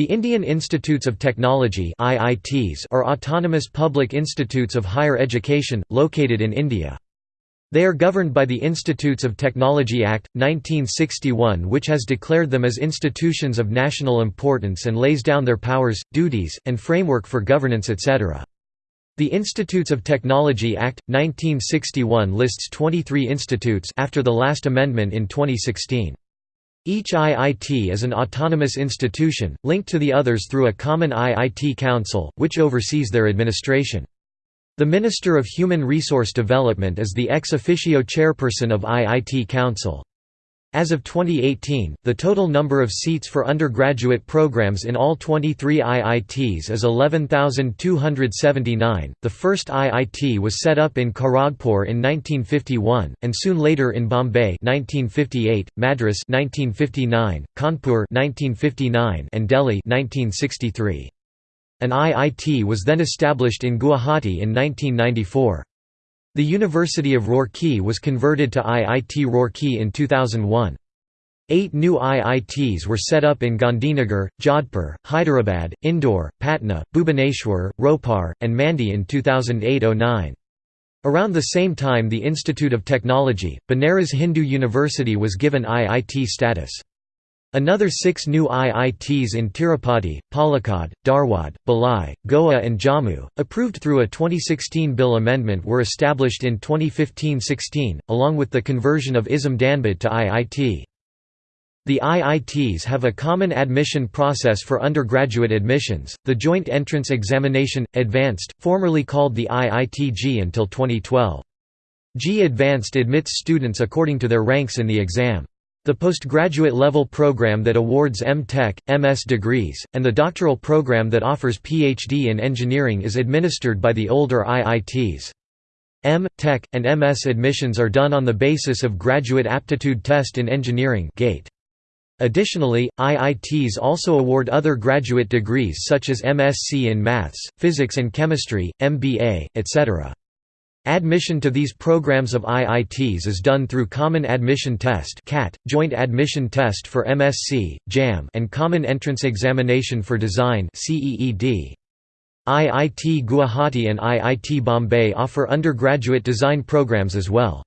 The Indian Institutes of Technology IITs are autonomous public institutes of higher education, located in India. They are governed by the Institutes of Technology Act, 1961 which has declared them as institutions of national importance and lays down their powers, duties, and framework for governance etc. The Institutes of Technology Act, 1961 lists 23 institutes after the last amendment in 2016. Each IIT is an autonomous institution, linked to the others through a common IIT Council, which oversees their administration. The Minister of Human Resource Development is the ex officio chairperson of IIT Council. As of 2018, the total number of seats for undergraduate programs in all 23 IITs is 11,279. The first IIT was set up in Kharagpur in 1951, and soon later in Bombay (1958), Madras (1959), Kanpur (1959), and Delhi (1963). An IIT was then established in Guwahati in 1994. The University of Roorkee was converted to IIT Roorkee in 2001. Eight new IITs were set up in Gandhinagar, Jodhpur, Hyderabad, Indore, Patna, Bhubaneswar, Ropar, and Mandi in 2008–09. Around the same time the Institute of Technology, Banaras Hindu University was given IIT status. Another six new IITs in Tirupati, Palakkad, Dharwad, Bhilai, Goa and Jammu, approved through a 2016 bill amendment were established in 2015–16, along with the conversion of ISM Dhanbad to IIT. The IITs have a common admission process for undergraduate admissions, the Joint Entrance Examination, Advanced, formerly called the IIT-JEE until 2012. JEE Advanced admits students according to their ranks in the exam. The postgraduate level program that awards M.Tech, MS degrees, and the doctoral program that offers Ph.D. in engineering is administered by the older IITs. M, Tech, and MS admissions are done on the basis of Graduate Aptitude Test in Engineering GATE. Additionally, IITs also award other graduate degrees such as MSc in Maths, Physics and Chemistry, MBA, etc. Admission to these programs of IITs is done through Common Admission Test (CAT), Joint Admission Test for MSc, JAM and Common Entrance Examination for Design (CEED). IIT Guwahati and IIT Bombay offer undergraduate design programs as well.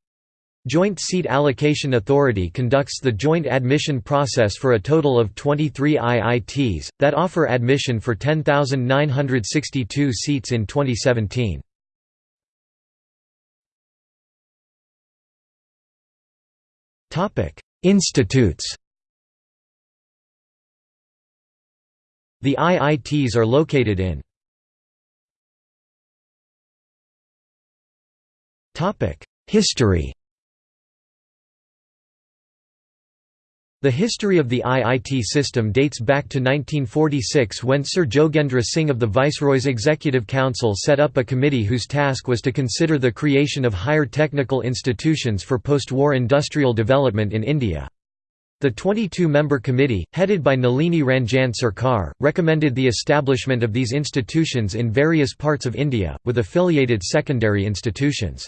Joint Seat Allocation Authority conducts the joint admission process for a total of 23 IITs, that offer admission for 10,962 seats in 2017. Institutes The IITs are located in History The history of the IIT system dates back to 1946 when Sir Jogendra Singh of the Viceroy's Executive Council set up a committee whose task was to consider the creation of higher technical institutions for post-war industrial development in India. The 22-member committee, headed by Nalini Ranjan Sarkar, recommended the establishment of these institutions in various parts of India, with affiliated secondary institutions.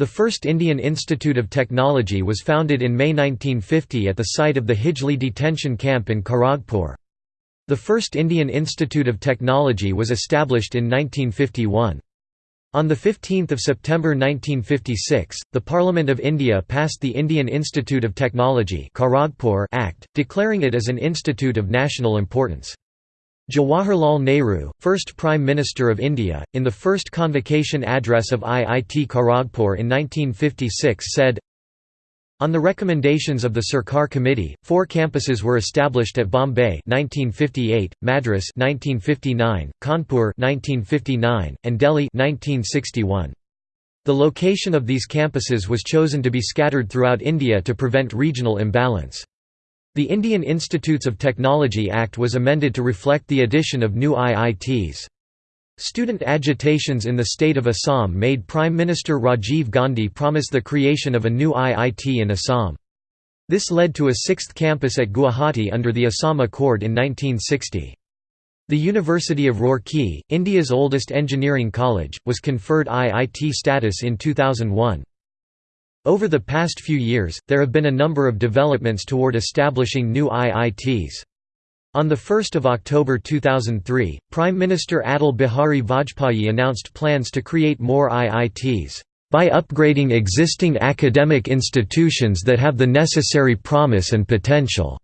The first Indian Institute of Technology was founded in May 1950 at the site of the Hijli detention camp in Kharagpur. The first Indian Institute of Technology was established in 1951. On 15 September 1956, the Parliament of India passed the Indian Institute of Technology Act, declaring it as an institute of national importance. Jawaharlal Nehru, first Prime Minister of India, in the first convocation address of IIT Kharagpur in 1956 said, on the recommendations of the Sarkar Committee, four campuses were established at Bombay 1958, Madras 1959, Kanpur 1959, and Delhi 1961. The location of these campuses was chosen to be scattered throughout India to prevent regional imbalance. The Indian Institutes of Technology Act was amended to reflect the addition of new IITs. Student agitations in the state of Assam made Prime Minister Rajiv Gandhi promise the creation of a new IIT in Assam. This led to a sixth campus at Guwahati under the Assam Accord in 1960. The University of Roorkee, India's oldest engineering college, was conferred IIT status in 2001. Over the past few years, there have been a number of developments toward establishing new IITs. On 1 October 2003, Prime Minister Atal Bihari Vajpayee announced plans to create more IITs, "...by upgrading existing academic institutions that have the necessary promise and potential."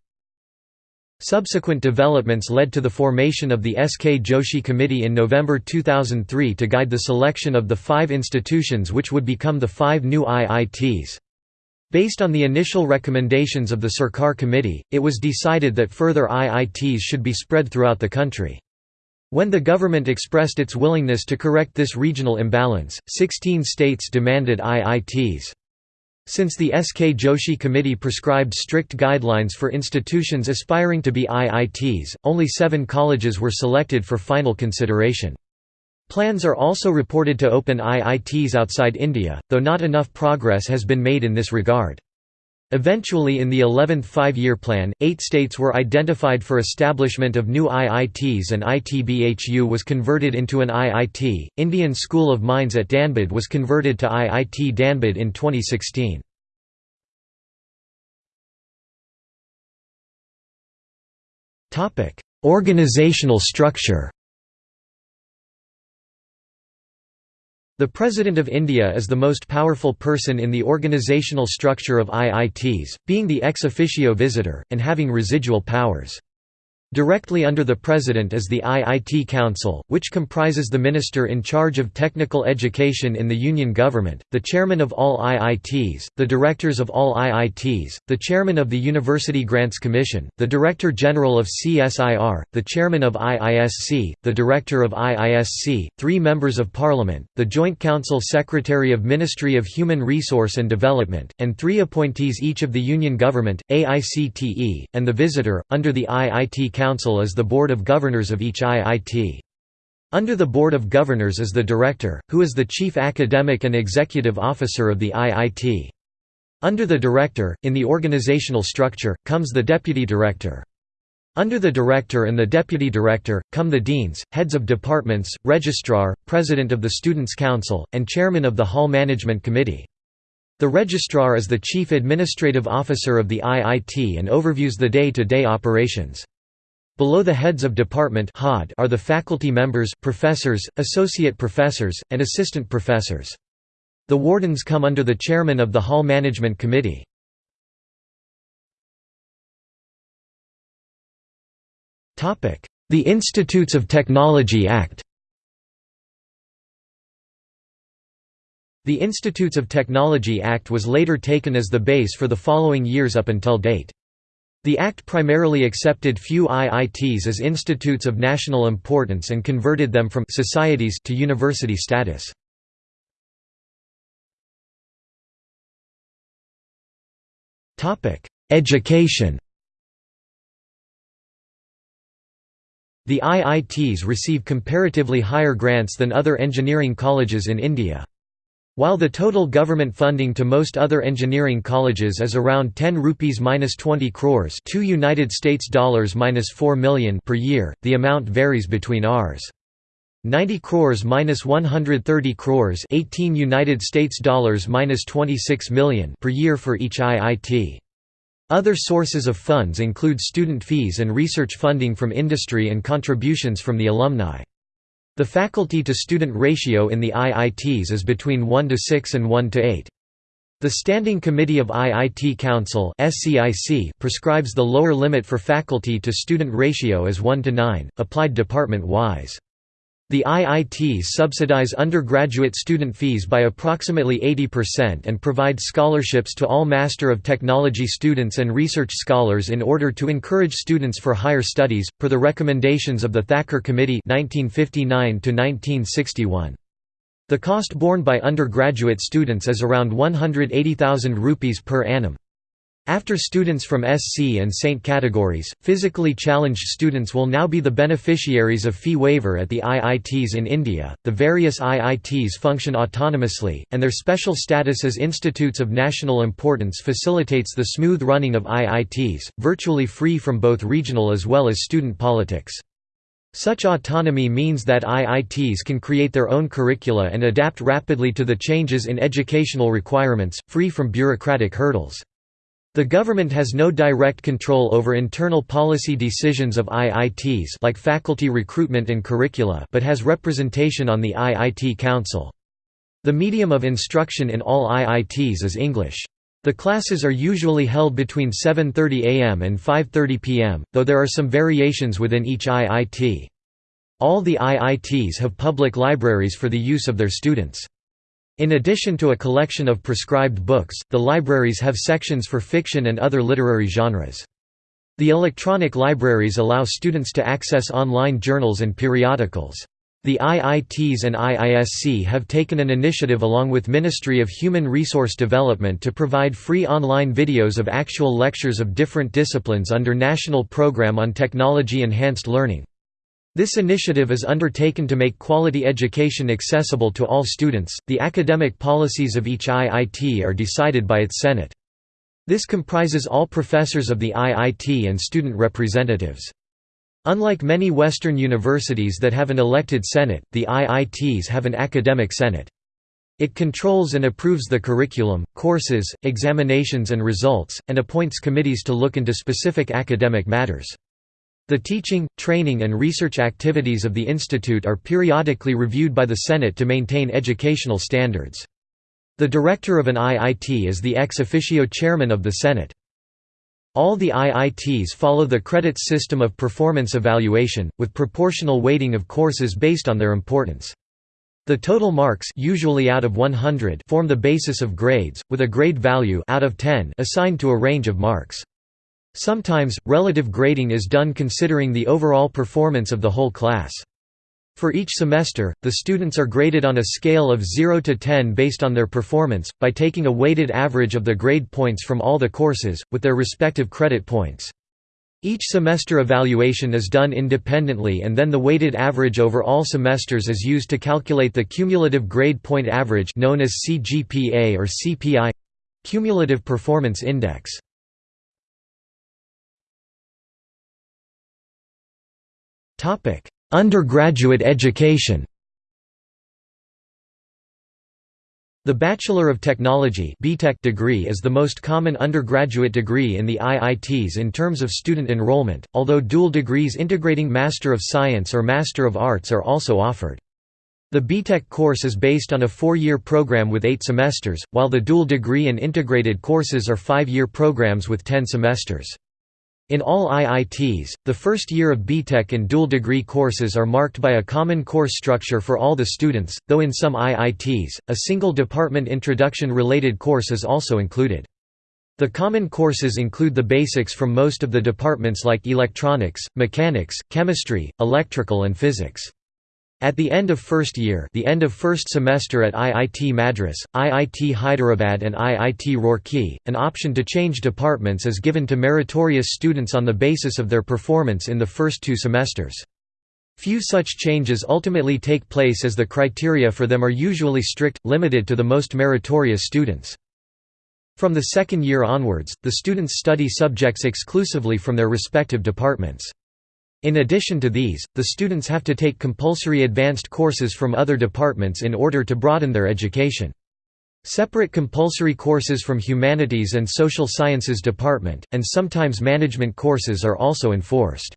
Subsequent developments led to the formation of the S.K. Joshi Committee in November 2003 to guide the selection of the five institutions which would become the five new IITs. Based on the initial recommendations of the Sarkar Committee, it was decided that further IITs should be spread throughout the country. When the government expressed its willingness to correct this regional imbalance, 16 states demanded IITs. Since the S.K. Joshi Committee prescribed strict guidelines for institutions aspiring to be IITs, only seven colleges were selected for final consideration. Plans are also reported to open IITs outside India, though not enough progress has been made in this regard. Eventually in the 11th five-year plan, eight states were identified for establishment of new IITs and ITBHU was converted into an IIT. Indian School of Mines at Dhanbad was converted to IIT Dhanbad in 2016. Organizational structure The President of India is the most powerful person in the organizational structure of IITs, being the ex officio visitor, and having residual powers. Directly under the President is the IIT Council, which comprises the Minister in charge of technical education in the Union government, the Chairman of all IITs, the Directors of all IITs, the Chairman of the University Grants Commission, the Director General of CSIR, the Chairman of IISc, the Director of IISc, three Members of Parliament, the Joint Council Secretary of Ministry of Human Resource and Development, and three appointees each of the Union government, AICTE, and the Visitor, under the IIT Council is the Board of Governors of each IIT. Under the Board of Governors is the Director, who is the Chief Academic and Executive Officer of the IIT. Under the Director, in the organizational structure, comes the Deputy Director. Under the Director and the Deputy Director, come the Deans, Heads of Departments, Registrar, President of the Students' Council, and Chairman of the Hall Management Committee. The Registrar is the Chief Administrative Officer of the IIT and overviews the day-to-day -day operations. Below the heads of department are the faculty members, professors, associate professors, and assistant professors. The wardens come under the chairman of the Hall Management Committee. The Institutes of Technology Act The Institutes of Technology Act was later taken as the base for the following years up until date. The Act primarily accepted few IITs as institutes of national importance and converted them from societies to university status. Education The IITs receive comparatively higher grants than other engineering colleges in India. While the total government funding to most other engineering colleges is around 10 rupees minus 20 crores, 2 United States dollars minus 4 million per year, the amount varies between Rs. 90 crores minus 130 crores, 18 United States dollars minus 26 million per year for each IIT. Other sources of funds include student fees and research funding from industry and contributions from the alumni. The faculty-to-student ratio in the IITs is between 1 to 6 and 1 to 8. The Standing Committee of IIT Council prescribes the lower limit for faculty-to-student ratio as 1 to 9, applied department-wise. The IITs subsidize undergraduate student fees by approximately 80% and provide scholarships to all Master of Technology students and research scholars in order to encourage students for higher studies, per the recommendations of the Thacker Committee 1959 -1961. The cost borne by undergraduate students is around 180,000 rupees per annum. After students from SC and SAINT categories, physically challenged students will now be the beneficiaries of fee waiver at the IITs in India. The various IITs function autonomously, and their special status as institutes of national importance facilitates the smooth running of IITs, virtually free from both regional as well as student politics. Such autonomy means that IITs can create their own curricula and adapt rapidly to the changes in educational requirements, free from bureaucratic hurdles. The government has no direct control over internal policy decisions of IITs like faculty recruitment and curricula but has representation on the IIT Council. The medium of instruction in all IITs is English. The classes are usually held between 7.30 am and 5.30 pm, though there are some variations within each IIT. All the IITs have public libraries for the use of their students. In addition to a collection of prescribed books, the libraries have sections for fiction and other literary genres. The electronic libraries allow students to access online journals and periodicals. The IITs and IISc have taken an initiative along with Ministry of Human Resource Development to provide free online videos of actual lectures of different disciplines under National Programme on Technology Enhanced Learning. This initiative is undertaken to make quality education accessible to all students. The academic policies of each IIT are decided by its Senate. This comprises all professors of the IIT and student representatives. Unlike many Western universities that have an elected Senate, the IITs have an academic Senate. It controls and approves the curriculum, courses, examinations and results, and appoints committees to look into specific academic matters. The teaching, training and research activities of the institute are periodically reviewed by the Senate to maintain educational standards. The director of an IIT is the ex officio chairman of the Senate. All the IITs follow the credits system of performance evaluation, with proportional weighting of courses based on their importance. The total marks usually out of 100 form the basis of grades, with a grade value out of 10 assigned to a range of marks. Sometimes, relative grading is done considering the overall performance of the whole class. For each semester, the students are graded on a scale of 0 to 10 based on their performance, by taking a weighted average of the grade points from all the courses, with their respective credit points. Each semester evaluation is done independently and then the weighted average over all semesters is used to calculate the cumulative grade point average known as CGPA or CPI cumulative performance index. Topic: Undergraduate education. The Bachelor of Technology (BTech) degree is the most common undergraduate degree in the IITs in terms of student enrollment, although dual degrees integrating Master of Science or Master of Arts are also offered. The BTech course is based on a four-year program with eight semesters, while the dual degree and integrated courses are five-year programs with ten semesters. In all IITs, the first year of BTech and dual degree courses are marked by a common course structure for all the students, though in some IITs, a single department introduction-related course is also included. The common courses include the basics from most of the departments like electronics, mechanics, chemistry, electrical and physics. At the end of first year the end of first semester at IIT Madras, IIT Hyderabad and IIT Roorkee, an option to change departments is given to meritorious students on the basis of their performance in the first two semesters. Few such changes ultimately take place as the criteria for them are usually strict, limited to the most meritorious students. From the second year onwards, the students study subjects exclusively from their respective departments. In addition to these, the students have to take compulsory advanced courses from other departments in order to broaden their education. Separate compulsory courses from Humanities and Social Sciences department, and sometimes management courses are also enforced.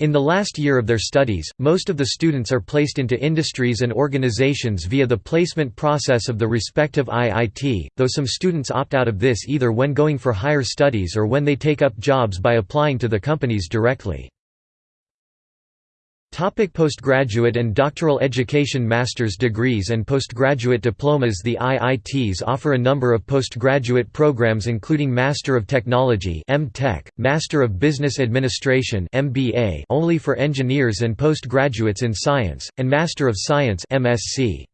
In the last year of their studies, most of the students are placed into industries and organizations via the placement process of the respective IIT, though some students opt out of this either when going for higher studies or when they take up jobs by applying to the companies directly. Topic postgraduate and doctoral education Master's degrees and postgraduate diplomas The IITs offer a number of postgraduate programs including Master of Technology Master of Business Administration only for engineers and postgraduates in science, and Master of Science (MSc).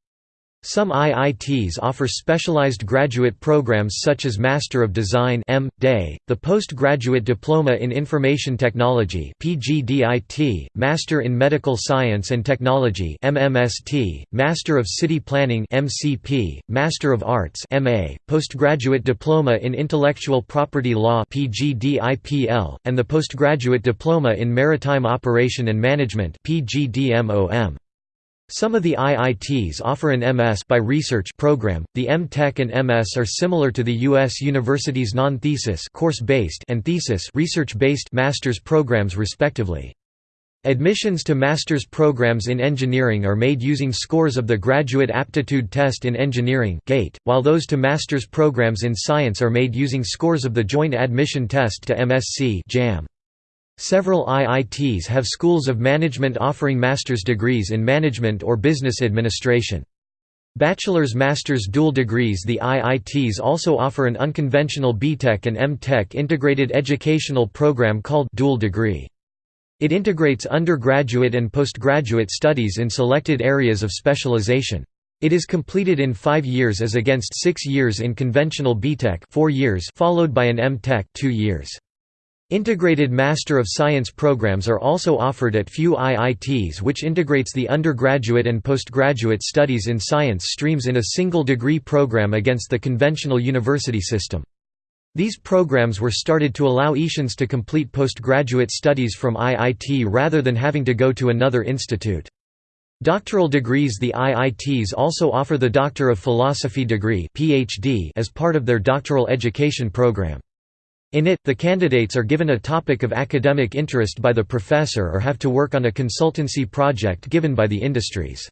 Some IITs offer specialized graduate programs such as Master of Design M. Day, the Postgraduate Diploma in Information Technology PGDIT, Master in Medical Science and Technology MMST, Master of City Planning MCP, Master of Arts MA, Postgraduate Diploma in Intellectual Property Law PGDIPL, and the Postgraduate Diploma in Maritime Operation and Management PGDMOM. Some of the IITs offer an MS by research program. The M.Tech and MS are similar to the US university's non-thesis course-based and thesis research-based master's programs respectively. Admissions to master's programs in engineering are made using scores of the Graduate Aptitude Test in Engineering (GATE), while those to master's programs in science are made using scores of the Joint Admission Test to MSc (JAM). Several IITs have schools of management offering master's degrees in management or business administration. Bachelor's master's dual degrees The IITs also offer an unconventional BTech and MTech integrated educational program called dual degree. It integrates undergraduate and postgraduate studies in selected areas of specialization. It is completed in five years as against six years in conventional BTech four years followed by an MTech two years. Integrated Master of Science programs are also offered at few IITs which integrates the undergraduate and postgraduate studies in science streams in a single degree program against the conventional university system. These programs were started to allow Asians to complete postgraduate studies from IIT rather than having to go to another institute. Doctoral degrees The IITs also offer the Doctor of Philosophy degree PhD as part of their doctoral education program. In it, the candidates are given a topic of academic interest by the professor or have to work on a consultancy project given by the industries.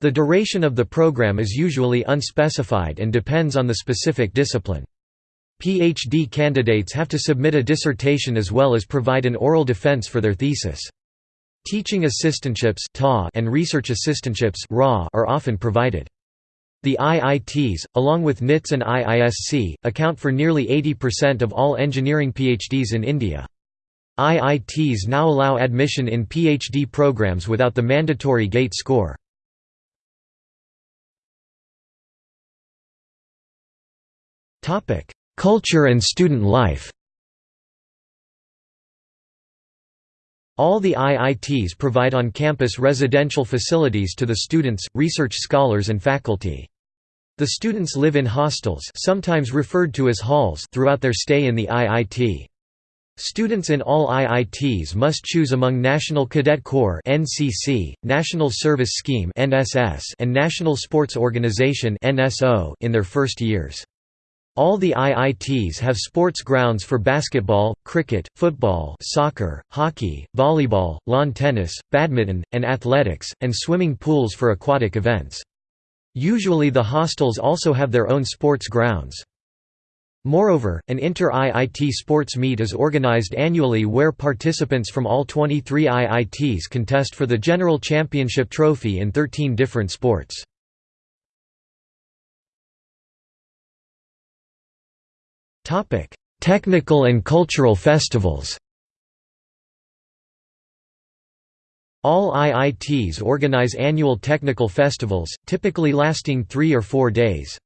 The duration of the program is usually unspecified and depends on the specific discipline. PhD candidates have to submit a dissertation as well as provide an oral defense for their thesis. Teaching assistantships and research assistantships are often provided. The IITs, along with NITS and IISc, account for nearly 80% of all engineering PhDs in India. IITs now allow admission in PhD programs without the mandatory GATE score. Culture and student life All the IITs provide on-campus residential facilities to the students, research scholars and faculty. The students live in hostels sometimes referred to as halls throughout their stay in the IIT. Students in all IITs must choose among National Cadet Corps (NCC), National Service Scheme (NSS), and National Sports Organization (NSO) in their first years. All the IITs have sports grounds for basketball, cricket, football, soccer, hockey, volleyball, lawn tennis, badminton, and athletics, and swimming pools for aquatic events. Usually the hostels also have their own sports grounds. Moreover, an inter-IIT sports meet is organized annually where participants from all 23 IITs contest for the General Championship trophy in 13 different sports. Technical and cultural festivals All IITs organize annual technical festivals, typically lasting three or four days.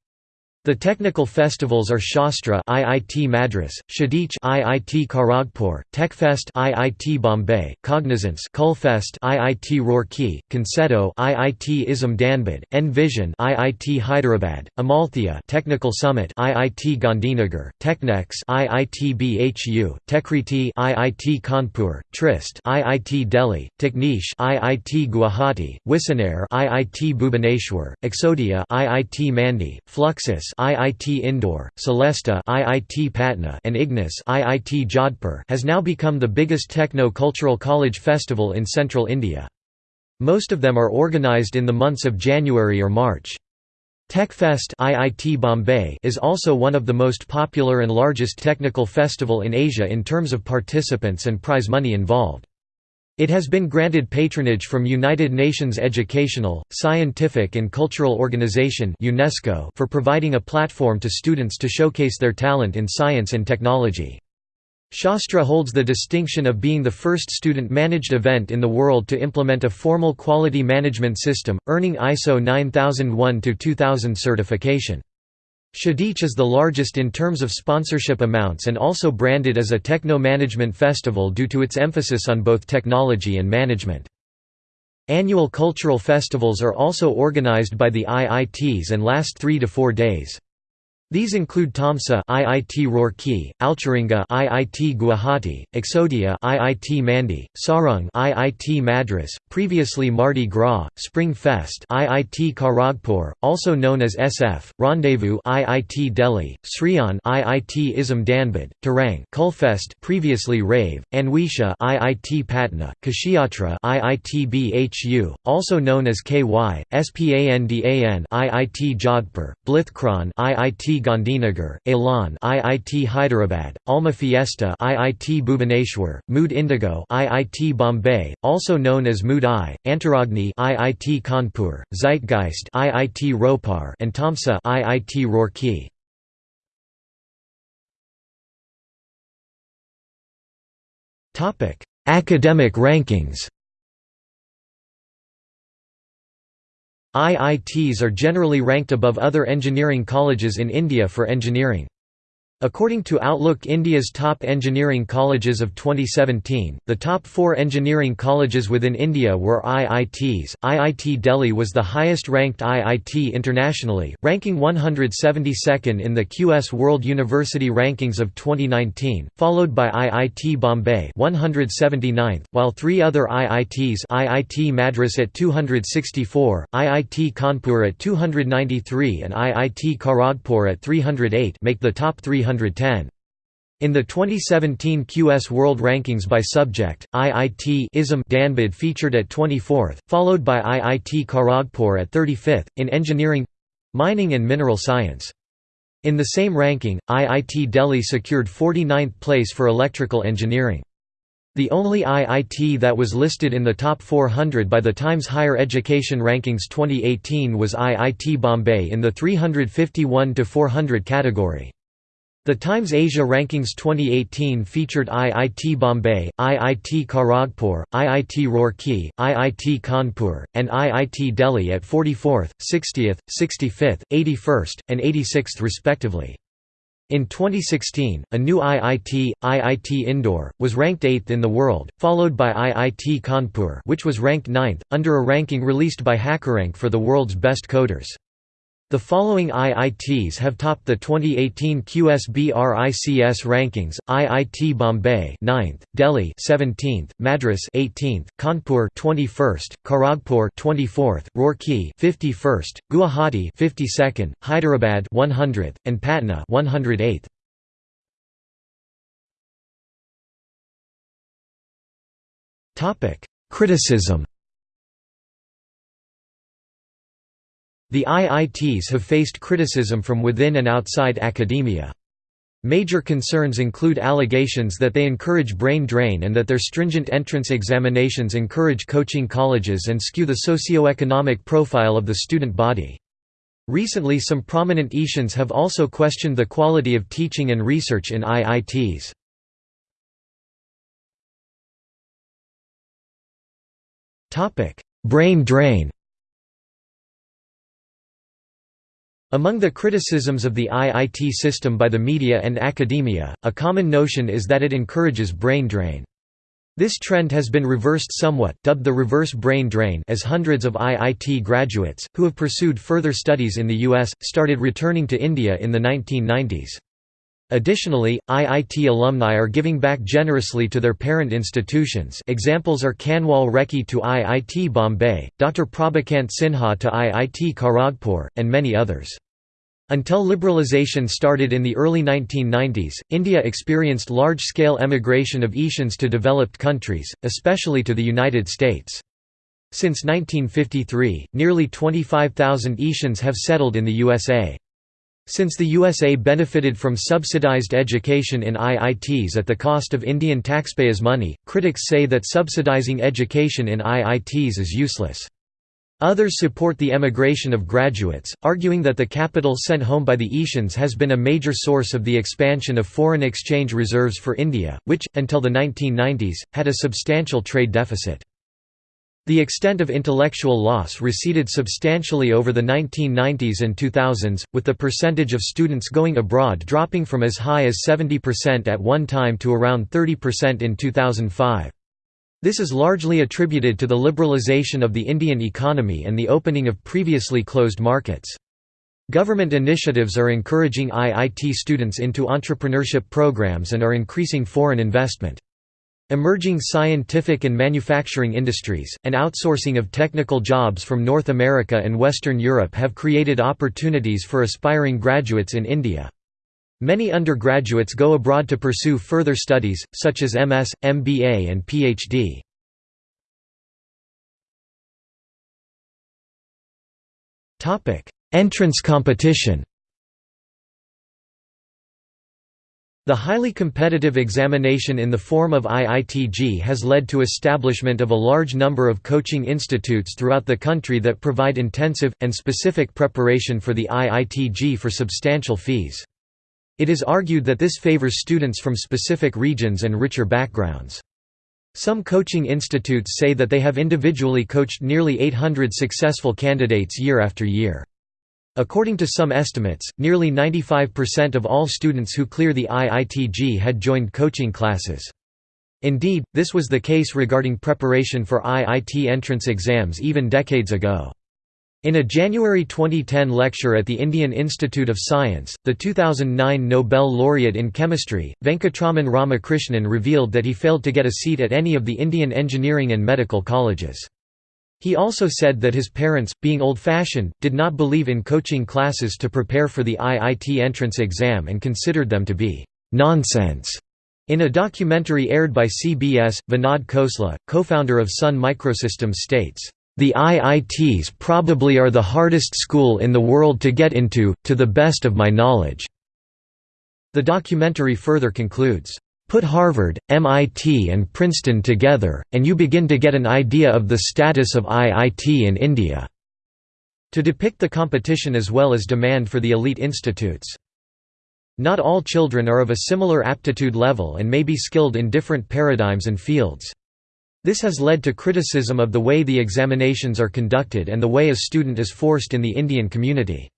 The technical festivals are Shastra IIT Madras, Shadich IIT Kharagpur, TechFest IIT Bombay, Cognizance Kulfest IIT Roorkee, Concetto IIT Isam Dhanbad, Envision IIT Hyderabad, Amalthea Technical Summit IIT Gandhinagar, Technex IIT BHU, Techkriti IIT Kanpur, Tryst IIT Delhi, Techniche IIT Guwahati, Wissenaire IIT Bhubaneswar, Exodia IIT Mandi, Fluxus IIT Indore, Celesta IIT Patna and Ignis IIT Jodhpur has now become the biggest techno-cultural college festival in central India. Most of them are organized in the months of January or March. TechFest IIT Bombay is also one of the most popular and largest technical festival in Asia in terms of participants and prize money involved. It has been granted patronage from United Nations Educational, Scientific and Cultural Organization UNESCO for providing a platform to students to showcase their talent in science and technology. Shastra holds the distinction of being the first student-managed event in the world to implement a formal quality management system, earning ISO 9001-2000 certification. Shadich is the largest in terms of sponsorship amounts and also branded as a techno-management festival due to its emphasis on both technology and management. Annual cultural festivals are also organized by the IITs and last three to four days. These include Tomsa IIT Roorkee, Alcheringa IIT Guwahati, Exodia IIT Mandi, Saarang IIT Madras, previously Mardi Gras, Spring Fest IIT Kharagpur, also known as SF, Rendezvous IIT Delhi, Sriyan IIT Isam Dhanbad, Tarang Kulfest previously Rave, Anwesha IIT Patna, Kshetra IIT BHU, also known as KY, SPANDAN IIT Jodhpur, Blithchron IIT Gandhinagar, Elan IIT Hyderabad, Alma Fiesta IIT Bhubaneswar, Mood Indigo IIT Bombay, also known as Mood I, Antaragni IIT Kanpur, Zeitgeist IIT Ropar and Tomsa IIT Roorkee. Topic: Academic rankings. IITs are generally ranked above other engineering colleges in India for engineering. According to Outlook India's top engineering colleges of 2017, the top four engineering colleges within India were IITs. IIT Delhi was the highest ranked IIT internationally, ranking 172nd in the QS World University Rankings of 2019, followed by IIT Bombay 179th, while three other IITs IIT Madras at 264, IIT Kanpur at 293 and IIT Kharagpur at 308 make the top 300 in the 2017 QS World Rankings by subject, IIT ISM Dhanbad featured at 24th, followed by IIT Kharagpur at 35th, in engineering mining and mineral science. In the same ranking, IIT Delhi secured 49th place for electrical engineering. The only IIT that was listed in the top 400 by the Times Higher Education Rankings 2018 was IIT Bombay in the 351–400 category. The Times Asia Rankings 2018 featured IIT Bombay, IIT Kharagpur, IIT Roorkee, IIT Kanpur, and IIT Delhi at 44th, 60th, 65th, 81st, and 86th respectively. In 2016, a new IIT, IIT Indore, was ranked 8th in the world, followed by IIT Kanpur which was ranked 9th, under a ranking released by HackerRank for the world's best coders. The following IITs have topped the 2018 QSBRICS rankings: IIT Bombay 9th, Delhi 17th, Madras 18th, Kanpur 21st, Kharagpur 24th, Roorkee 51st, Guwahati 52nd, Hyderabad 100th, and Patna 108th. Topic: Criticism The IITs have faced criticism from within and outside academia. Major concerns include allegations that they encourage brain drain and that their stringent entrance examinations encourage coaching colleges and skew the socio-economic profile of the student body. Recently some prominent Ishans have also questioned the quality of teaching and research in IITs. Brain drain Among the criticisms of the IIT system by the media and academia, a common notion is that it encourages brain drain. This trend has been reversed somewhat dubbed the reverse brain drain as hundreds of IIT graduates, who have pursued further studies in the US, started returning to India in the 1990s. Additionally, IIT alumni are giving back generously to their parent institutions examples are Kanwal Rekhi to IIT Bombay, Dr. Prabhakant Sinha to IIT Kharagpur, and many others. Until liberalization started in the early 1990s, India experienced large-scale emigration of Ishans to developed countries, especially to the United States. Since 1953, nearly 25,000 Ishans have settled in the USA. Since the USA benefited from subsidized education in IITs at the cost of Indian taxpayers' money, critics say that subsidizing education in IITs is useless. Others support the emigration of graduates, arguing that the capital sent home by the Ishans has been a major source of the expansion of foreign exchange reserves for India, which, until the 1990s, had a substantial trade deficit. The extent of intellectual loss receded substantially over the 1990s and 2000s, with the percentage of students going abroad dropping from as high as 70% at one time to around 30% in 2005. This is largely attributed to the liberalization of the Indian economy and the opening of previously closed markets. Government initiatives are encouraging IIT students into entrepreneurship programs and are increasing foreign investment. Emerging scientific and manufacturing industries, and outsourcing of technical jobs from North America and Western Europe have created opportunities for aspiring graduates in India. Many undergraduates go abroad to pursue further studies, such as MS, MBA and PhD. Entrance competition The highly competitive examination in the form of IIT-JEE has led to establishment of a large number of coaching institutes throughout the country that provide intensive, and specific preparation for the IIT-JEE for substantial fees. It is argued that this favors students from specific regions and richer backgrounds. Some coaching institutes say that they have individually coached nearly 800 successful candidates year after year. According to some estimates, nearly 95% of all students who clear the IIT-JEE had joined coaching classes. Indeed, this was the case regarding preparation for IIT entrance exams even decades ago. In a January 2010 lecture at the Indian Institute of Science, the 2009 Nobel laureate in chemistry, Venkatraman Ramakrishnan revealed that he failed to get a seat at any of the Indian engineering and medical colleges. He also said that his parents, being old-fashioned, did not believe in coaching classes to prepare for the IIT entrance exam and considered them to be «nonsense». In a documentary aired by CBS, Vinod Khosla, co-founder of Sun Microsystems states, "...the IITs probably are the hardest school in the world to get into, to the best of my knowledge." The documentary further concludes, Put Harvard, MIT and Princeton together, and you begin to get an idea of the status of IIT in India." To depict the competition as well as demand for the elite institutes. Not all children are of a similar aptitude level and may be skilled in different paradigms and fields. This has led to criticism of the way the examinations are conducted and the way a student is forced in the Indian community.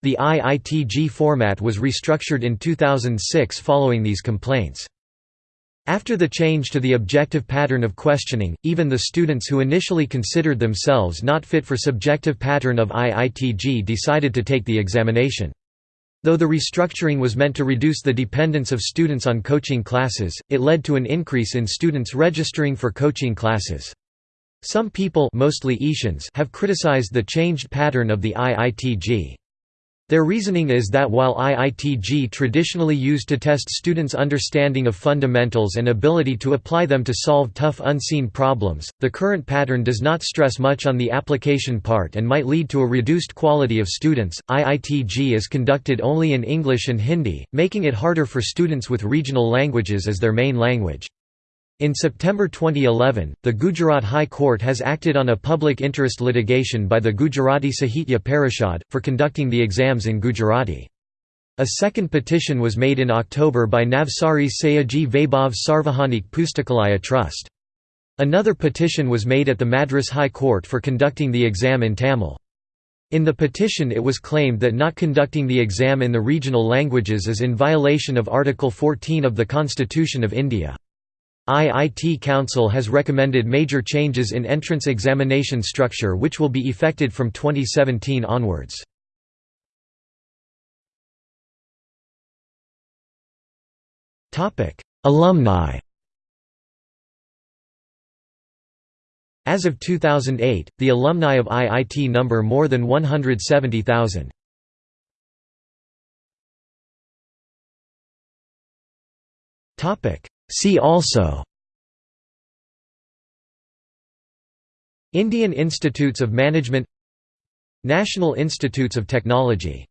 The IIT-JEE format was restructured in 2006 following these complaints. After the change to the objective pattern of questioning, even the students who initially considered themselves not fit for subjective pattern of IIT-JEE decided to take the examination. Though the restructuring was meant to reduce the dependence of students on coaching classes, it led to an increase in students registering for coaching classes. Some people mostly have criticized the changed pattern of the IIT-JEE. Their reasoning is that while IIT-JEE traditionally used to test students' understanding of fundamentals and ability to apply them to solve tough unseen problems, the current pattern does not stress much on the application part and might lead to a reduced quality of students. IIT-JEE is conducted only in English and Hindi, making it harder for students with regional languages as their main language. In September 2011, the Gujarat High Court has acted on a public interest litigation by the Gujarati Sahitya Parishad, for conducting the exams in Gujarati. A second petition was made in October by Navsari Sayaji Vaibhav Sarvajanik Pustakalaya Trust. Another petition was made at the Madras High Court for conducting the exam in Tamil. In the petition it was claimed that not conducting the exam in the regional languages is in violation of Article 14 of the Constitution of India. IIT Council has recommended major changes in entrance examination structure which will be effected from 2017 onwards. Alumni As of 2008, the alumni of IIT number more than 170,000. Topic See also Indian Institutes of Management National Institutes of Technology